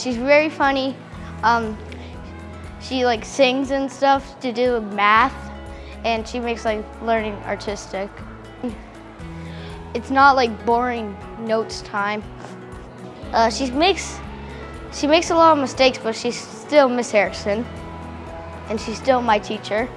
she's very funny. Um, she like sings and stuff to do math, and she makes like learning artistic. It's not like boring notes time. Uh, she makes she makes a lot of mistakes, but she's still Miss Harrison, and she's still my teacher.